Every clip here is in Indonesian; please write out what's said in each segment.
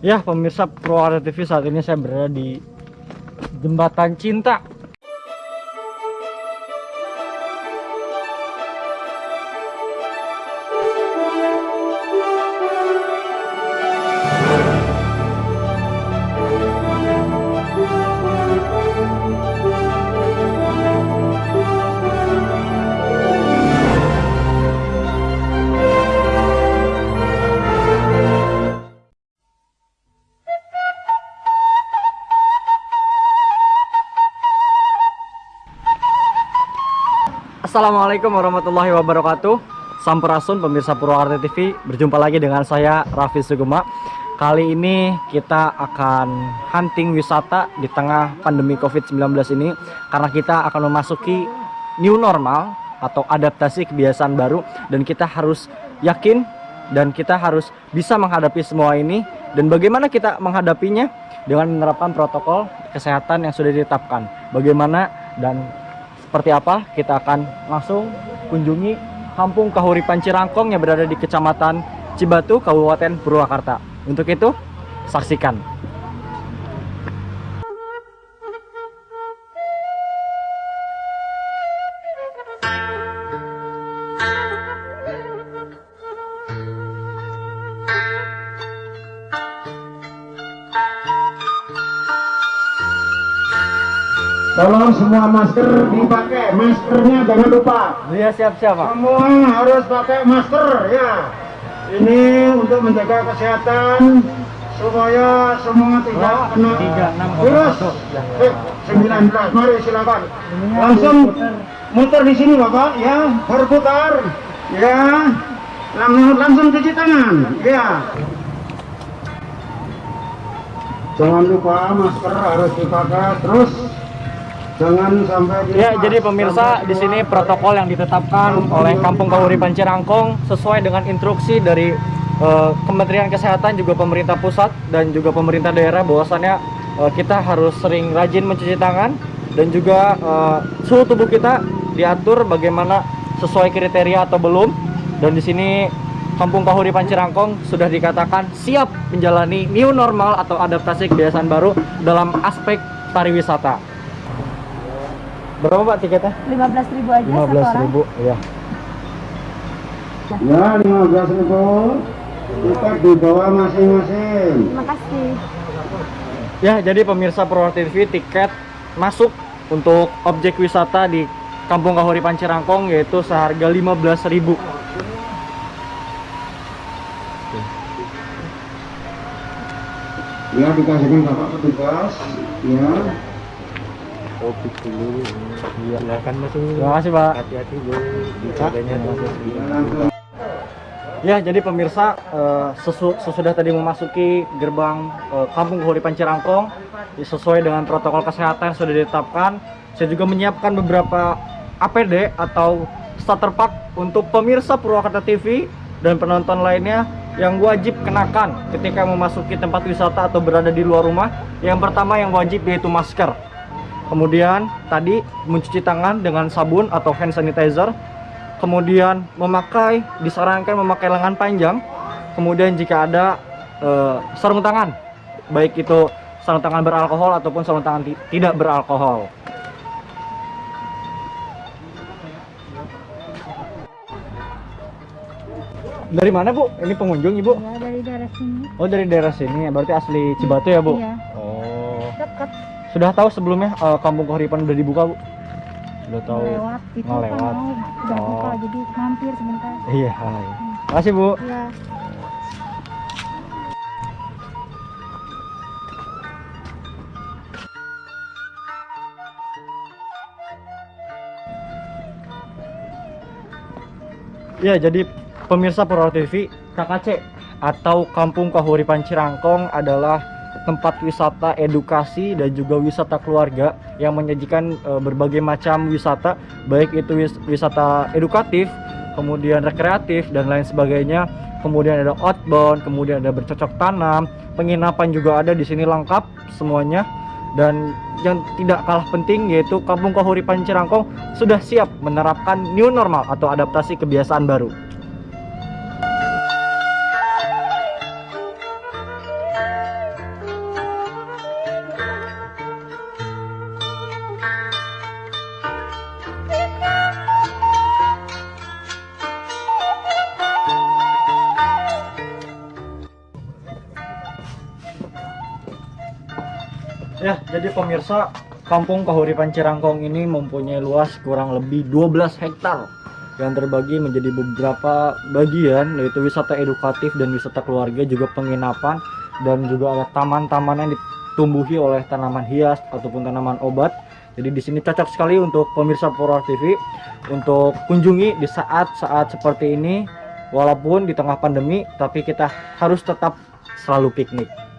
Ya, pemirsa Purwakarta TV saat ini saya berada di Jembatan Cinta. Assalamualaikum warahmatullahi wabarakatuh. Sampurasun pemirsa Purwakarta TV Berjumpa lagi dengan saya Raffi Sugema Kali ini kita akan hunting wisata di tengah pandemi COVID-19 ini Karena kita akan memasuki new normal atau adaptasi kebiasaan baru Dan kita harus yakin dan kita harus bisa menghadapi semua ini. Dan bagaimana kita menghadapinya? Dengan menerapkan protokol kesehatan yang sudah ditetapkan. Bagaimana dan seperti apa kita akan langsung kunjungi Kampung Kahuripan Cirangkong yang berada di Kecamatan Cibatu, Kabupaten Purwakarta. Untuk itu, saksikan. Semua masker dipakai, maskernya jangan lupa. Iya siap-siap Pak. Semua harus pakai masker ya. Ini untuk menjaga kesehatan supaya semua tidak Oh, kena 36,1. virus. Ya. Eh, 19. Mari silakan. Langsung muter di sini Bapak ya, berputar. Ya. Langsung langsung cuci tangan. Ya. Jangan lupa masker harus dipakai terus jangan sampai Ya, jadi pemirsa di sini protokol yang ditetapkan oleh Kampung Kahuripan Cirangkong sesuai dengan instruksi dari eh, Kementerian Kesehatan juga pemerintah pusat dan juga pemerintah daerah bahwasannya eh, kita harus sering rajin mencuci tangan dan juga eh, suhu tubuh kita diatur bagaimana sesuai kriteria atau belum. Dan di sini Kampung Kahuripan Cirangkong sudah dikatakan siap menjalani new normal atau adaptasi kebiasaan baru dalam aspek pariwisata. Berapa Pak tiketnya? 15.000 aja satu 15 orang. ribu ya Ya, 15 ribu. Tiket di bawah masing-masing. Terima kasih. ya jadi pemirsa Purwakarta TV tiket masuk untuk objek wisata di Kampung Kahuripan Cirangkong yaitu seharga 15.000 ribu Ya, dikasihkan Bapak petugas. Ya. Kopi dulu iya silakan masuk terima kasih Pak hati-hati bu jaganya Ya. Ya, jadi pemirsa eh, sesu- sesudah tadi memasuki gerbang eh, Kampung Kahuripan Cirangkong sesuai dengan protokol kesehatan yang sudah ditetapkan, saya juga menyiapkan beberapa APD atau starter pack untuk pemirsa Purwakarta TV dan penonton lainnya yang wajib kenakan ketika memasuki tempat wisata atau berada di luar rumah. Yang pertama yang wajib yaitu masker. Kemudian tadi mencuci tangan dengan sabun atau hand sanitizer. Kemudian memakai disarankan memakai lengan panjang. Kemudian jika ada eh, sarung tangan baik itu sarung tangan beralkohol ataupun sarung tangan ti- tidak beralkohol. Dari mana bu? Ini pengunjung ibu? Ya dari daerah sini. oh dari daerah sini. Berarti asli Cibatu ya bu? Iya. Oh sudah tahu sebelumnya eh, kampung Kahuripan udah dibuka bu sudah tahu lewat itu Oh, kan lewat. mau udah Oh. buka jadi mampir sebentar. iya hai. makasih bu Ya. Ya, jadi pemirsa Purwakarta TV, KKC atau Kampung Kahuripan Cirangkong adalah tempat wisata edukasi dan juga wisata keluarga yang menyajikan eh, berbagai macam wisata, baik itu wis- wisata edukatif, kemudian rekreatif dan lain sebagainya. Kemudian ada outbound, kemudian ada bercocok tanam, penginapan juga ada di sini lengkap semuanya. Dan yang tidak kalah penting yaitu Kampung Kahuripan Cirangkong sudah siap menerapkan new normal atau adaptasi kebiasaan baru. Ya, jadi pemirsa, Kampung Kahuripan Cirangkong ini mempunyai luas kurang lebih 12 hektar yang terbagi menjadi beberapa bagian yaitu wisata edukatif dan wisata keluarga juga penginapan dan juga ada taman-taman yang ditumbuhi oleh tanaman hias ataupun tanaman obat. Jadi di sini cocok sekali untuk pemirsa Purwa TV untuk kunjungi di saat-saat seperti ini walaupun di tengah pandemi tapi kita harus tetap selalu piknik.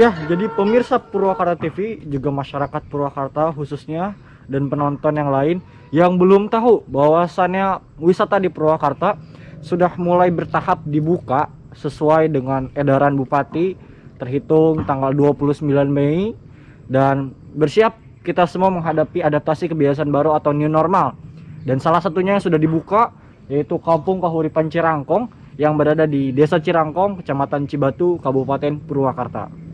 Ya, jadi pemirsa Purwakarta TV juga masyarakat Purwakarta khususnya dan penonton yang lain yang belum tahu bahwasannya wisata di Purwakarta sudah mulai bertahap dibuka sesuai dengan edaran Bupati terhitung tanggal 29 Mei dan bersiap kita semua menghadapi adaptasi kebiasaan baru atau new normal. Dan salah satunya yang sudah dibuka yaitu Kampung Kahuripan Cirangkong yang berada di Desa Cirangkong, Kecamatan Cibatu, Kabupaten Purwakarta.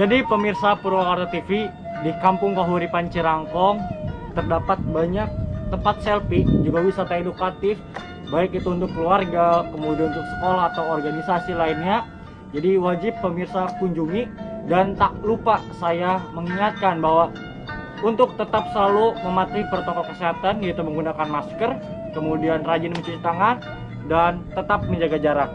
Jadi pemirsa Purwakarta TV di Kampung Kahuripan Cirangkong terdapat banyak tempat selfie juga wisata edukatif baik itu untuk keluarga kemudian untuk sekolah atau organisasi lainnya. Jadi wajib pemirsa kunjungi dan tak lupa saya mengingatkan bahwa untuk tetap selalu mematuhi protokol kesehatan yaitu menggunakan masker, kemudian rajin mencuci tangan dan tetap menjaga jarak.